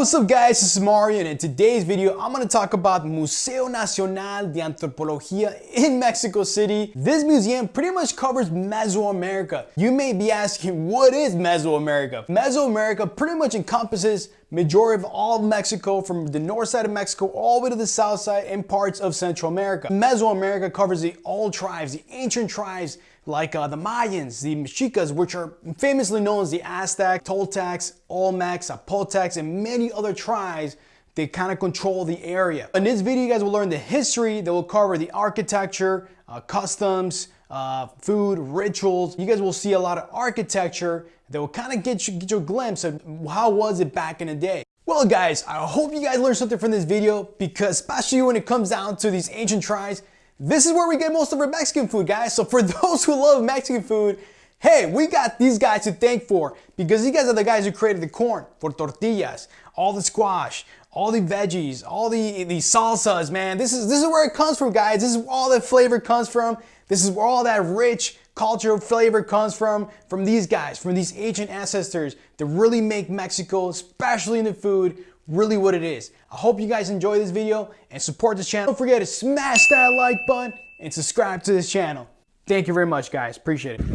what's up guys, this is Mario and in today's video I'm going to talk about Museo Nacional de Antropología in Mexico City. This museum pretty much covers Mesoamerica. You may be asking what is Mesoamerica? Mesoamerica pretty much encompasses majority of all of Mexico from the north side of Mexico all the way to the south side and parts of Central America. Mesoamerica covers the all tribes, the ancient tribes like uh, the Mayans, the Mexicas, which are famously known as the Aztec, Toltecs, Olmecs, Zapotecs, and many other tribes they kind of control the area. In this video, you guys will learn the history that will cover the architecture, uh, customs, uh, food, rituals. You guys will see a lot of architecture that will kind of get you, get you a glimpse of how was it back in the day. Well guys, I hope you guys learned something from this video because especially when it comes down to these ancient tribes, this is where we get most of our Mexican food, guys. So for those who love Mexican food, hey, we got these guys to thank for because these guys are the guys who created the corn for tortillas, all the squash, all the veggies, all the, the salsas, man. This is, this is where it comes from, guys. This is where all the flavor comes from. This is where all that rich cultural flavor comes from, from these guys, from these ancient ancestors that really make Mexico, especially in the food, really what it is. I hope you guys enjoy this video and support this channel. Don't forget to smash that like button and subscribe to this channel. Thank you very much guys, appreciate it.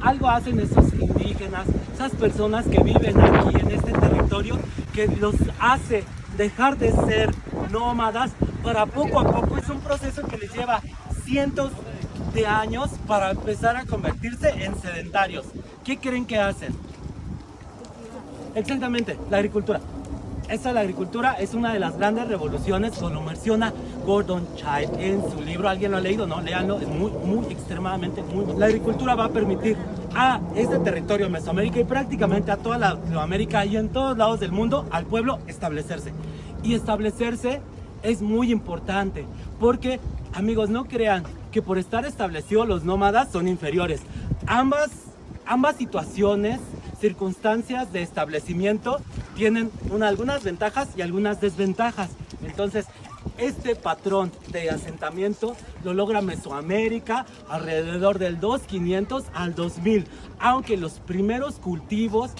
Algo hacen esos indígenas, esas personas que viven aquí en este territorio que los hace dejar de ser nómadas para poco a poco. Es un proceso que les lleva cientos de años para empezar a convertirse en sedentarios. ¿Qué creen que hacen? Exactamente, la agricultura. Esa la agricultura es una de las grandes revoluciones, como menciona Gordon Child en su libro. ¿Alguien lo ha leído? No, léanlo, es muy, muy, extremadamente, muy... La agricultura va a permitir a este territorio Mesoamérica y prácticamente a toda Latinoamérica y en todos lados del mundo al pueblo establecerse. Y establecerse es muy importante porque, amigos, no crean que por estar establecidos los nómadas son inferiores. Ambas, ambas situaciones circunstancias de establecimiento tienen algunas ventajas y algunas desventajas. Entonces, este patrón de asentamiento lo logra Mesoamérica alrededor del 2500 al 2000, aunque los primeros cultivos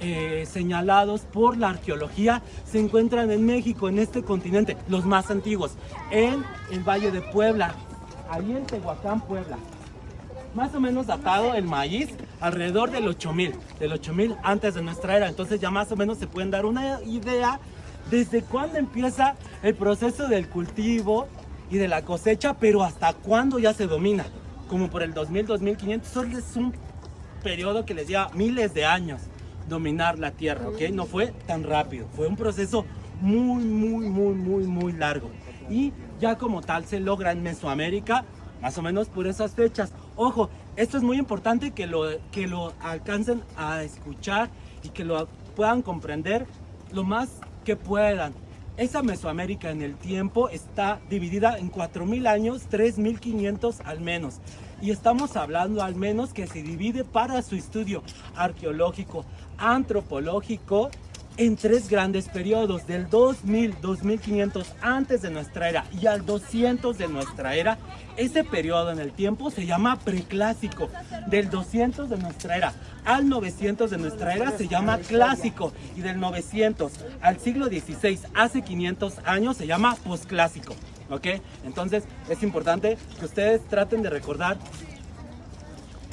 eh, señalados por la arqueología se encuentran en México, en este continente, los más antiguos, en el Valle de Puebla, ahí en Tehuacán, Puebla más o menos datado el maíz alrededor del 8000, del 8000 antes de nuestra era. Entonces ya más o menos se pueden dar una idea desde cuándo empieza el proceso del cultivo y de la cosecha, pero hasta cuándo ya se domina. Como por el 2000, 2500, solo es un periodo que les lleva miles de años dominar la tierra, ¿ok? No fue tan rápido, fue un proceso muy, muy, muy, muy, muy largo. Y ya como tal se logra en Mesoamérica más o menos por esas fechas. Ojo, esto es muy importante que lo, que lo alcancen a escuchar y que lo puedan comprender lo más que puedan. Esa Mesoamérica en el tiempo está dividida en 4.000 años, 3.500 al menos. Y estamos hablando al menos que se divide para su estudio arqueológico, antropológico en tres grandes periodos, del 2000, 2500 antes de nuestra era y al 200 de nuestra era. Ese periodo en el tiempo se llama preclásico. Del 200 de nuestra era al 900 de nuestra era se llama clásico y del 900 al siglo XVI, hace 500 años, se llama posclásico. ¿Ok? Entonces es importante que ustedes traten de recordar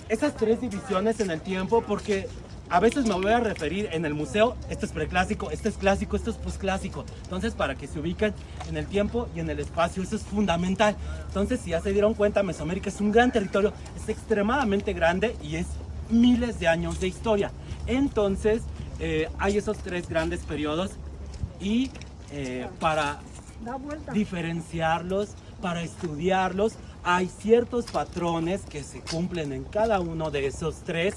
esas tres divisiones en el tiempo porque a veces me voy a referir en el museo, esto es preclásico, esto es clásico, esto es posclásico. Entonces, para que se ubiquen en el tiempo y en el espacio, eso es fundamental. Entonces, si ya se dieron cuenta, Mesoamérica es un gran territorio, es extremadamente grande y es miles de años de historia. Entonces, eh, hay esos tres grandes periodos y eh, para diferenciarlos, para estudiarlos, hay ciertos patrones que se cumplen en cada uno de esos tres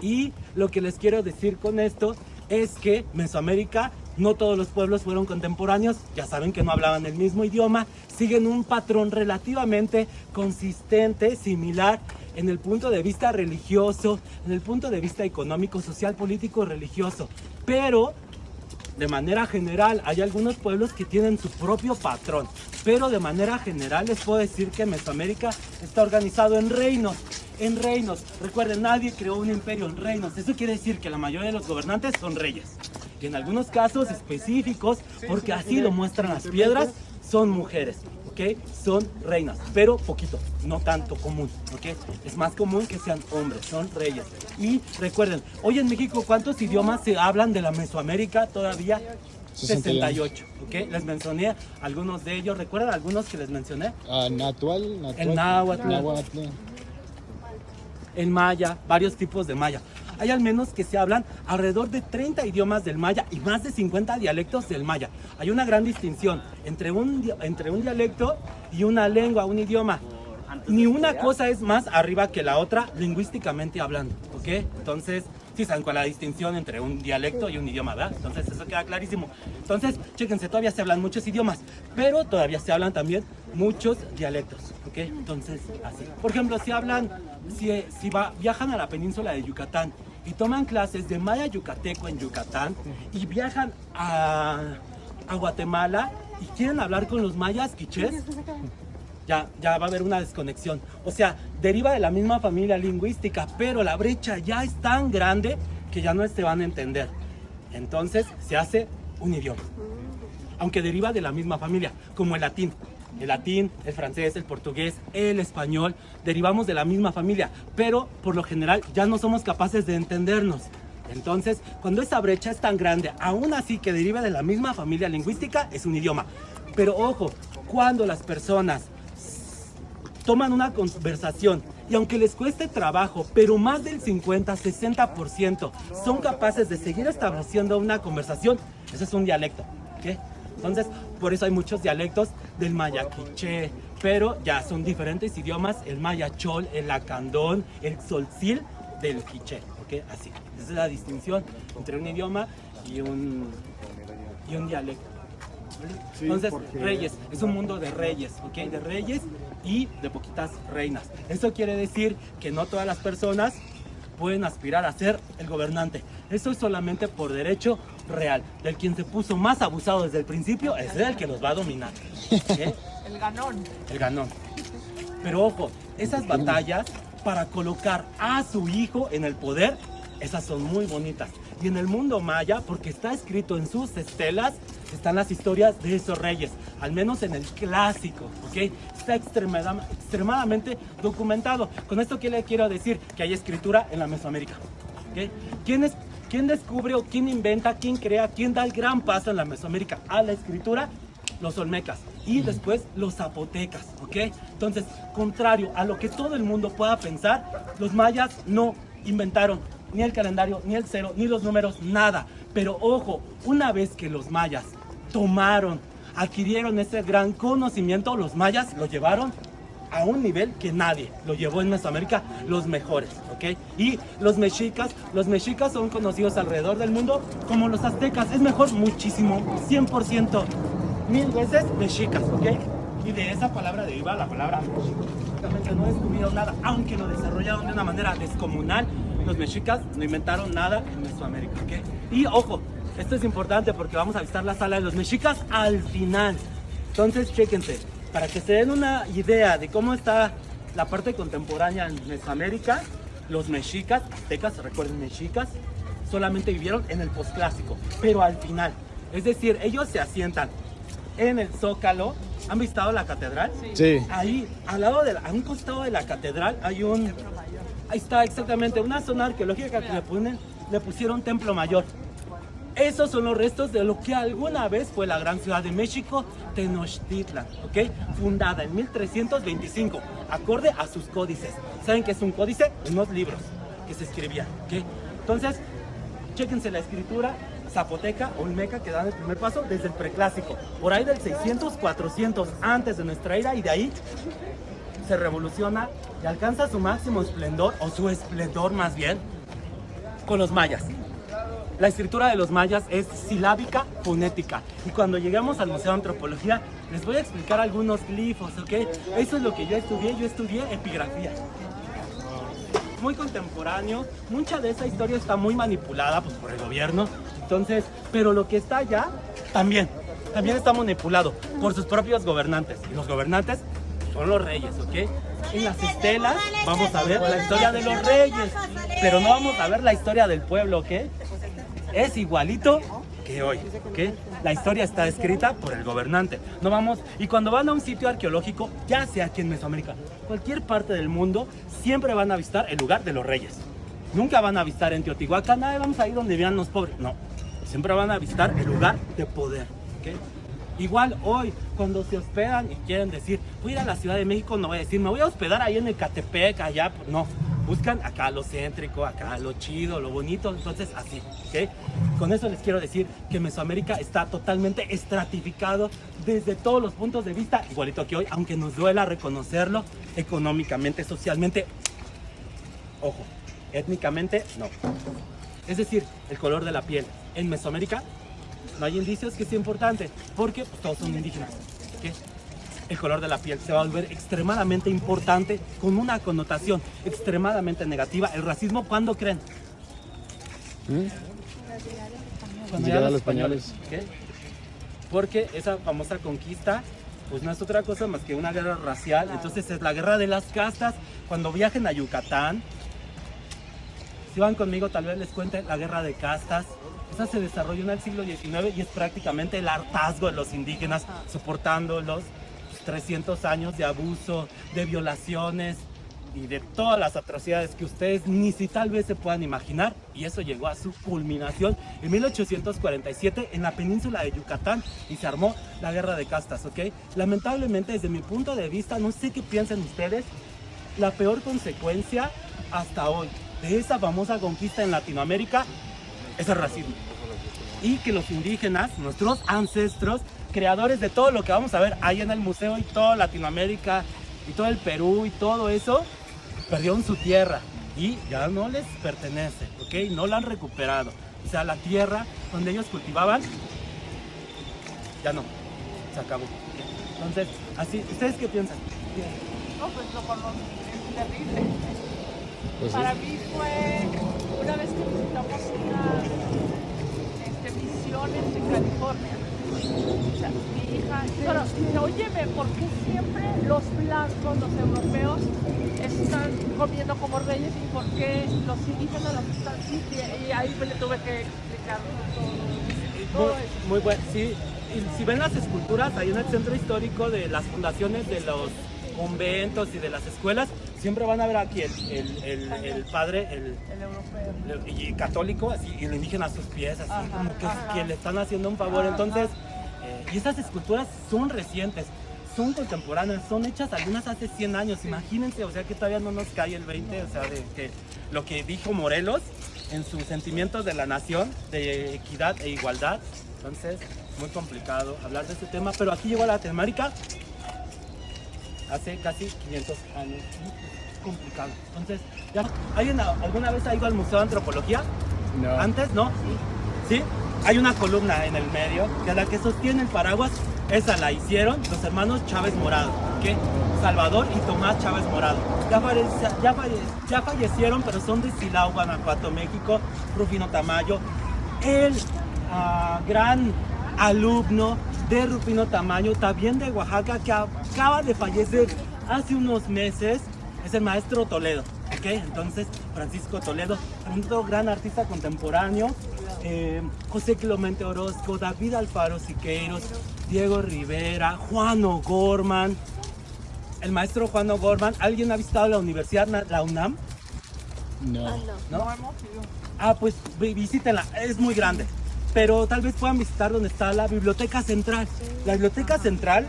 y lo que les quiero decir con esto es que Mesoamérica no todos los pueblos fueron contemporáneos, ya saben que no hablaban el mismo idioma, siguen un patrón relativamente consistente, similar en el punto de vista religioso, en el punto de vista económico, social, político, religioso, pero de manera general hay algunos pueblos que tienen su propio patrón, pero de manera general les puedo decir que Mesoamérica está organizado en reinos en reinos. Recuerden, nadie creó un imperio en reinos. Eso quiere decir que la mayoría de los gobernantes son reyes. Y en algunos casos específicos, porque así lo muestran las piedras, son mujeres, ¿ok? Son reinas, pero poquito, no tanto común, ¿ok? Es más común que sean hombres, son reyes. Y recuerden, hoy en México, ¿cuántos idiomas se hablan de la Mesoamérica todavía? 68, ¿ok? Les mencioné algunos de ellos. ¿Recuerdan algunos que les mencioné? Uh, natural, natural, El náhuatl. náhuatl. En maya, varios tipos de maya. Hay al menos que se hablan alrededor de 30 idiomas del maya y más de 50 dialectos del maya. Hay una gran distinción entre un, entre un dialecto y una lengua, un idioma. Ni una cosa es más arriba que la otra lingüísticamente hablando, ¿ok? Entonces, sí saben cuál es la distinción entre un dialecto y un idioma, ¿verdad? Entonces, eso queda clarísimo. Entonces, chéquense, todavía se hablan muchos idiomas, pero todavía se hablan también muchos dialectos, ¿ok? Entonces, así. Por ejemplo, si hablan, si, si va, viajan a la península de Yucatán y toman clases de maya yucateco en Yucatán y viajan a, a Guatemala y quieren hablar con los mayas quichés, ya, ya va a haber una desconexión. O sea, deriva de la misma familia lingüística, pero la brecha ya es tan grande que ya no se van a entender. Entonces se hace un idioma, aunque deriva de la misma familia, como el latín. El latín, el francés, el portugués, el español, derivamos de la misma familia, pero por lo general ya no somos capaces de entendernos. Entonces, cuando esa brecha es tan grande, aún así que deriva de la misma familia lingüística, es un idioma. Pero ojo, cuando las personas toman una conversación y aunque les cueste trabajo, pero más del 50-60% son capaces de seguir estableciendo una conversación, eso es un dialecto. ¿ok? Entonces, por eso hay muchos dialectos del maya quiché, pero ya son diferentes idiomas, el maya chol, el lacandón, el tzoltzil del quiché. ¿ok? Así, esa es la distinción entre un idioma y un, y un dialecto. Entonces, reyes, es un mundo de reyes, ¿ok? De reyes y de poquitas reinas. Eso quiere decir que no todas las personas pueden aspirar a ser el gobernante. Eso es solamente por derecho real. Del quien se puso más abusado desde el principio es el que los va a dominar. ¿ok? El ganón. El ganón. Pero ojo, esas batallas para colocar a su hijo en el poder, esas son muy bonitas. Y en el mundo maya, porque está escrito en sus estelas, están las historias de esos reyes, al menos en el clásico, ¿ok? Está extremada- extremadamente documentado. Con esto, ¿qué le quiero decir? Que hay escritura en la Mesoamérica, ¿ok? ¿Quién, es, ¿Quién descubre o quién inventa, quién crea, quién da el gran paso en la Mesoamérica a la escritura? Los olmecas y después los zapotecas, ¿ok? Entonces, contrario a lo que todo el mundo pueda pensar, los mayas no inventaron ni el calendario, ni el cero, ni los números, nada. Pero ojo, una vez que los mayas tomaron, adquirieron ese gran conocimiento, los mayas lo llevaron a un nivel que nadie lo llevó en Mesoamérica, los mejores, ¿ok? Y los mexicas, los mexicas son conocidos alrededor del mundo como los aztecas, es mejor muchísimo, 100%, mil veces mexicas, ¿ok? Y de esa palabra deriva la palabra mexica. No descubrieron nada, aunque lo desarrollaron de una manera descomunal, los mexicas no inventaron nada en Mesoamérica, ¿ok? Y ojo, esto es importante porque vamos a visitar la sala de los mexicas al final. Entonces, chéquense, para que se den una idea de cómo está la parte contemporánea en Mesoamérica, los mexicas, aztecas, recuerden mexicas, solamente vivieron en el posclásico, pero al final. Es decir, ellos se asientan en el zócalo. ¿Han visitado la catedral? Sí. Ahí, al lado de la- a un costado de la catedral, hay un. Ahí está exactamente, una zona arqueológica que le, ponen, le pusieron Templo Mayor. Esos son los restos de lo que alguna vez fue la gran ciudad de México, Tenochtitlan, ¿ok? Fundada en 1325, acorde a sus códices. ¿Saben qué es un códice? Unos libros que se escribían, ¿ok? Entonces, chéquense la escritura zapoteca, olmeca, que dan el primer paso desde el preclásico, por ahí del 600, 400 antes de nuestra era, y de ahí se revoluciona y alcanza su máximo esplendor, o su esplendor más bien, con los mayas. La escritura de los mayas es silábica fonética. Y cuando lleguemos al Museo de Antropología, les voy a explicar algunos glifos, ¿ok? Eso es lo que yo estudié. Yo estudié epigrafía. Muy contemporáneo. Mucha de esa historia está muy manipulada pues, por el gobierno. Entonces, pero lo que está allá también, también está manipulado por sus propios gobernantes. Y los gobernantes son los reyes, ¿ok? En las estelas vamos a ver la historia de los reyes, pero no vamos a ver la historia del pueblo, ¿ok? Es igualito que hoy. ¿ok? La historia está escrita por el gobernante. No vamos, y cuando van a un sitio arqueológico, ya sea aquí en Mesoamérica, cualquier parte del mundo, siempre van a visitar el lugar de los reyes. Nunca van a visitar en Teotihuacán, "Ay, vamos a ir donde vean los pobres. No, siempre van a visitar el lugar de poder. ¿ok? Igual hoy, cuando se hospedan y quieren decir, voy a ir a la Ciudad de México, no voy a decir, me voy a hospedar ahí en el Catepec, allá. No, buscan acá lo céntrico, acá lo chido, lo bonito. Entonces, así, ¿ok? Con eso les quiero decir que Mesoamérica está totalmente estratificado desde todos los puntos de vista, igualito que hoy, aunque nos duela reconocerlo, económicamente, socialmente, ojo, étnicamente, no. Es decir, el color de la piel. En Mesoamérica no hay indicios que sea importante, porque pues, todos son indígenas. ¿ok? El color de la piel se va a volver extremadamente importante con una connotación extremadamente negativa. El racismo, ¿cuándo creen? Cuando Llegaron los españoles. ¿ok? Porque esa famosa conquista pues no es otra cosa más que una guerra racial. Entonces es la guerra de las castas. Cuando viajen a Yucatán, si van conmigo tal vez les cuente la guerra de castas. Esa se desarrolló en el siglo XIX y es prácticamente el hartazgo de los indígenas soportando los 300 años de abuso, de violaciones y de todas las atrocidades que ustedes ni si tal vez se puedan imaginar. Y eso llegó a su culminación en 1847 en la península de Yucatán y se armó la guerra de castas, ¿ok? Lamentablemente desde mi punto de vista, no sé qué piensan ustedes, la peor consecuencia hasta hoy de esa famosa conquista en Latinoamérica es el racismo. Y que los indígenas, nuestros ancestros, creadores de todo lo que vamos a ver ahí en el museo y toda Latinoamérica y todo el Perú y todo eso, perdieron su tierra y ya no les pertenece, ¿ok? No la han recuperado. O sea, la tierra donde ellos cultivaban, ya no, se acabó. Entonces, así, ¿ustedes qué piensan? No, pues lo conocí, es terrible. Pues sí. Para mí fue una vez que visitamos unas este, misiones en California. O sea, mi hija, pero dice, óyeme, ¿por qué siempre los blancos, los europeos, están comiendo como reyes y por qué los indígenas los están y, y ahí me le tuve que explicar todo, todo Muy, eso. muy bueno, sí. Y si ven las esculturas ahí en el centro histórico de las fundaciones de los conventos y de las escuelas, siempre van a ver aquí el, el, el, el padre, el, europeo. y católico, así, y el indígena a sus pies, así Ajá, como que, que le están haciendo un favor. Ajá. Entonces, eh, y estas esculturas son recientes, son contemporáneas, son hechas algunas hace 100 años, imagínense, o sea que todavía no nos cae el 20, o sea, de que lo que dijo Morelos en sus sentimientos de la nación, de equidad e igualdad. Entonces, muy complicado hablar de este tema, pero aquí llegó a Latinoamérica hace casi 500 años. Es complicado. Entonces, ya, ¿alguien alguna vez ha ido al Museo de Antropología? No. ¿Antes? ¿No? ¿Sí? Hay una columna en el medio que es la que sostiene el paraguas. Esa la hicieron los hermanos Chávez Morado, ¿ok? Salvador y Tomás Chávez Morado. Ya, ya, falle- ya fallecieron, pero son de Silao, Guanajuato, México. Rufino Tamayo. El ah, gran alumno de Rufino Tamayo, también de Oaxaca, que acaba de fallecer hace unos meses, es el maestro Toledo. ¿ok? Entonces, Francisco Toledo, otro gran artista contemporáneo, eh, José Clemente Orozco, David Alfaro Siqueiros, Diego Rivera, Juan O'Gorman, el maestro Juan O'Gorman. ¿Alguien ha visitado la universidad, la UNAM? No. ¿No? No hemos ido. Ah, pues vi- visítenla, es muy grande. Pero tal vez puedan visitar donde está la Biblioteca Central. La Biblioteca Central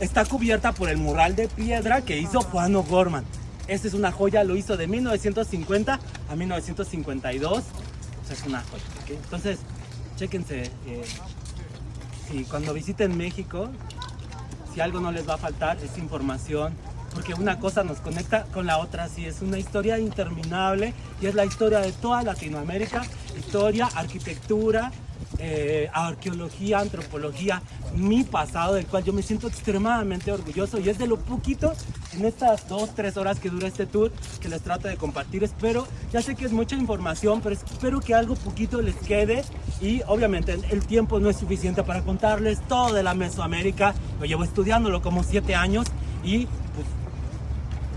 está cubierta por el mural de piedra que hizo Juan O'Gorman. Esta es una joya, lo hizo de 1950 a 1952. O sea, es una joya. ¿ok? Entonces, chéquense. eh, si cuando visiten México, si algo no les va a faltar es información, porque una cosa nos conecta con la otra, sí, es una historia interminable y es la historia de toda Latinoamérica, historia, arquitectura, eh, arqueología, antropología, mi pasado, del cual yo me siento extremadamente orgulloso y es de lo poquito en estas dos, tres horas que dura este tour que les trato de compartir. Espero, ya sé que es mucha información, pero espero que algo poquito les quede y obviamente el tiempo no es suficiente para contarles todo de la Mesoamérica. Lo llevo estudiándolo como siete años y pues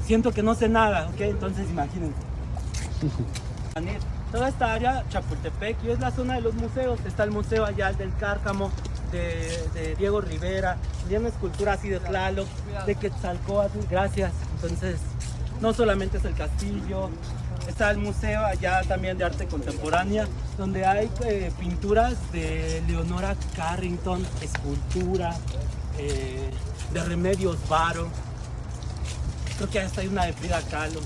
siento que no sé nada, ¿ok? Entonces imagínense. Toda esta área, Chapultepec, y es la zona de los museos. Está el Museo allá el del Cárcamo, de, de Diego Rivera, tiene escultura así de Tlaloc, de Quetzalcóatl, gracias. Entonces, no solamente es el castillo, está el museo allá también de arte contemporánea, donde hay eh, pinturas de Leonora Carrington, escultura, eh, de Remedios Varo, creo que hasta hay una de Frida Kahlo.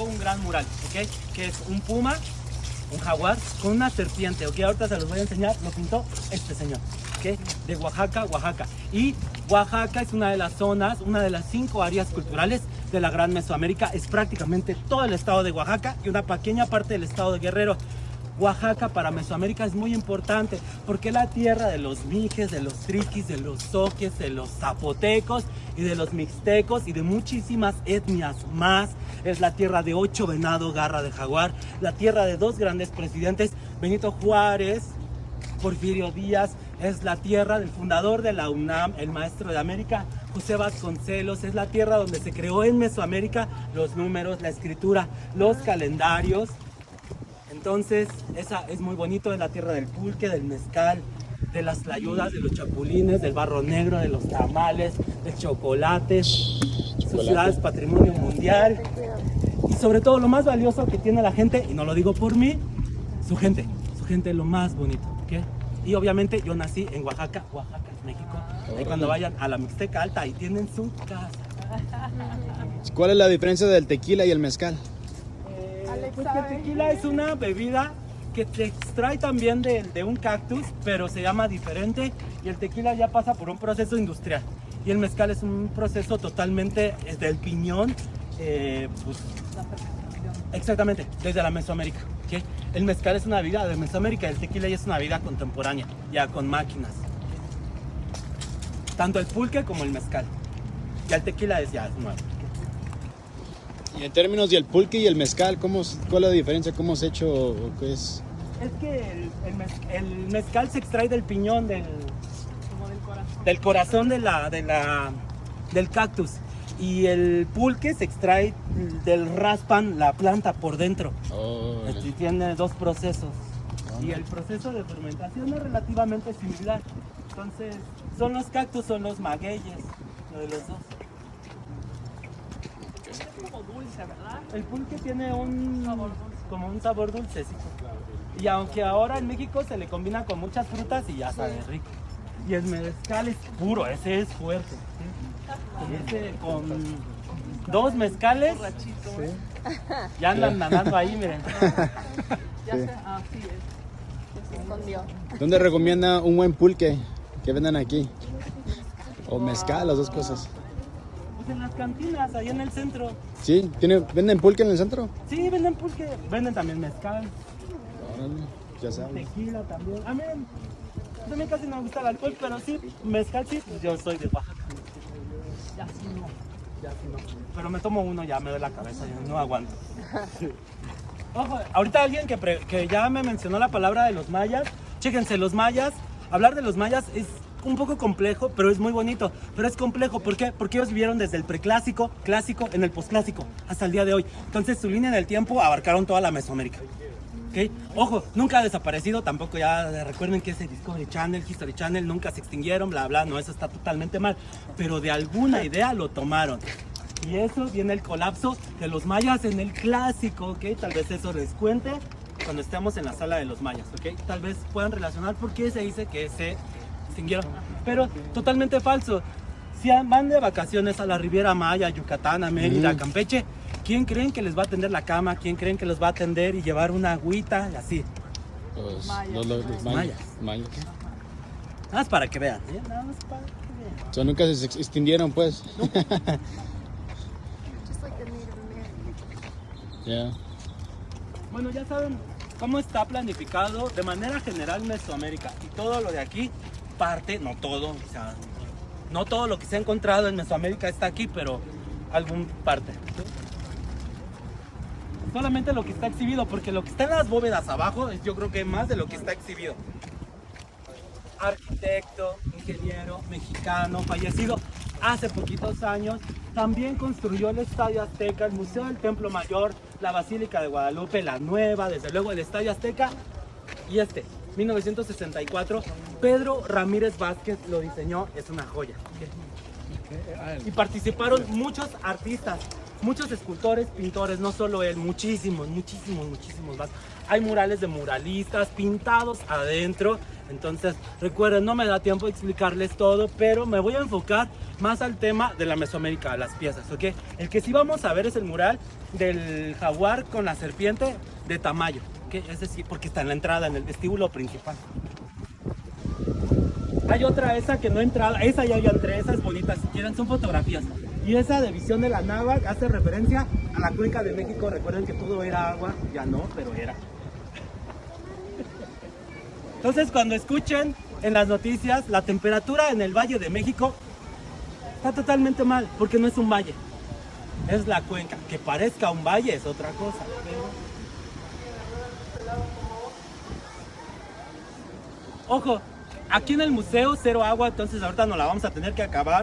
Un gran mural, ¿ok? Que es un puma, un jaguar con una serpiente, ¿ok? Ahorita se los voy a enseñar, lo pintó este señor, ¿ok? De Oaxaca, Oaxaca. Y Oaxaca es una de las zonas, una de las cinco áreas culturales de la Gran Mesoamérica. Es prácticamente todo el estado de Oaxaca y una pequeña parte del estado de Guerrero. Oaxaca para Mesoamérica es muy importante porque es la tierra de los mijes, de los triquis, de los soques, de los zapotecos y de los mixtecos y de muchísimas etnias más. Es la tierra de ocho venado, garra de jaguar, la tierra de dos grandes presidentes, Benito Juárez, Porfirio Díaz, es la tierra del fundador de la UNAM, el maestro de América, José Vasconcelos, es la tierra donde se creó en Mesoamérica los números, la escritura, los calendarios, entonces, esa es muy bonito, es la tierra del pulque, del mezcal, de las tlayudas, de los chapulines, del barro negro, de los tamales, del chocolate. Su ciudad es patrimonio mundial. Y sobre todo lo más valioso que tiene la gente, y no lo digo por mí, su gente. Su gente es lo más bonito, ¿ok? Y obviamente yo nací en Oaxaca, Oaxaca, México. Y cuando vayan a la Mixteca Alta, ahí tienen su casa. ¿Cuál es la diferencia del tequila y el mezcal? Pues que el tequila es una bebida que te extrae también de, un cactus, pero se llama diferente y el tequila ya pasa por un proceso industrial. Y el mezcal es un proceso totalmente desde el piñón, eh, pues, exactamente, desde la Mesoamérica. El mezcal es una bebida de Mesoamérica, el tequila ya es una bebida contemporánea, ya con máquinas. Tanto el pulque como el mezcal. Ya el tequila es ya nuevo. Y en términos del pulque y el mezcal, ¿cómo, ¿cuál es la diferencia? ¿Cómo se ha hecho o qué es? Es que el, el, mez, el, mezcal se extrae del piñón, del, Como del corazón. del corazón de la, de la, del cactus. Y el pulque se extrae del raspan, la planta por dentro. Oh, tiene dos procesos. Y el proceso de fermentación es relativamente similar. Entonces, son los cactus, son los magueyes, lo de los dos. Es como dulce, ¿verdad? El pulque tiene un Sabor dulce. como un sabor dulcecito. Y aunque ahora en México se le combina con muchas frutas y ya sabe rico. Y el mezcal es puro, ese es fuerte. ¿sí? Ese con dos mezcales ya andan nadando ahí, miren. Ya sé, así es. Se escondió. ¿Dónde recomienda un buen pulque que vendan aquí? O mezcal, las dos cosas. Pues en las cantinas, ahí en el centro. ¿Sí? ¿Tiene, ¿Venden pulque en el centro? Sí, venden pulque, venden también mezcal, Órale, ya sabes. tequila también. A mí, mí casi no me gusta el alcohol, pero sí, mezcal sí, pues yo soy de Oaxaca. Ya sí no, ya sí no. Pero me tomo uno, ya me doy la cabeza, ya no aguanto. Ojo, ahorita alguien que, pre- que ya me mencionó la palabra de los mayas, chéquense, los mayas, hablar de los mayas es un poco complejo, pero es muy bonito. Pero es complejo, ¿por qué? Porque ellos vivieron desde el preclásico, clásico, en el posclásico, hasta el día de hoy. Entonces su línea del tiempo abarcaron toda la Mesoamérica. Ojo, nunca ha desaparecido, tampoco ya recuerden que ese Discovery Channel, History Channel, nunca se extinguieron, bla, bla, no, eso está totalmente mal. Pero de alguna idea lo tomaron. Y eso viene el colapso de los mayas en el clásico, ¿ok? Tal vez eso les cuente cuando estemos en la sala de los mayas, ¿ok? Tal vez puedan relacionar por qué se dice que se extinguieron. Pero totalmente falso. Si van de vacaciones a la Riviera Maya, Yucatán, a Mérida, Mm. Campeche, ¿quién creen que les va a atender la cama? ¿Quién creen que los va a atender y llevar una agüita y así? Los, Mayas. los- los- los Mayas. mayas. Nada más para que vean, ¿eh? Nada más para que vean. O sea, nunca se ex- extinguieron, pues. Ya. Bueno, ya saben cómo está planificado de manera general Mesoamérica y todo lo de aquí parte, no todo, o sea, no todo lo que se ha encontrado en Mesoamérica está aquí, pero algún parte. Solamente lo que está exhibido, porque lo que está en las bóvedas abajo es yo creo que más de lo que está exhibido. Arquitecto, ingeniero, mexicano, fallecido. hace poquitos años. También construyó el Estadio Azteca, el Museo del Templo Mayor, la Basílica de Guadalupe, la nueva, desde luego el Estadio Azteca y este, 1964. Pedro Ramírez Vázquez lo diseñó, es una joya. Y participaron muchos artistas, muchos escultores, pintores, no solo él, muchísimos, muchísimos, muchísimos más. Hay murales de muralistas pintados adentro. Entonces, recuerden, no me da tiempo de explicarles todo, pero me voy a enfocar más al tema de la Mesoamérica, las piezas, ¿ok? El que sí vamos a ver es el mural del jaguar con la serpiente de Tamayo, ¿ok? Es decir, porque está en la entrada, en el vestíbulo principal. Hay otra, esa que no he entrado, esa ya, ya entré, esa es bonita, si quieren, son fotografías. Y esa de visión de la náhuatl hace referencia a la cuenca de México. Recuerden que todo era agua, ya no, pero era. Entonces, cuando escuchen en las noticias la temperatura en el Valle de México, está totalmente mal, porque no es un valle, es la cuenca. Que parezca un valle es otra cosa. Ojo, aquí en el museo cero agua, entonces ahorita nos la vamos a tener que acabar.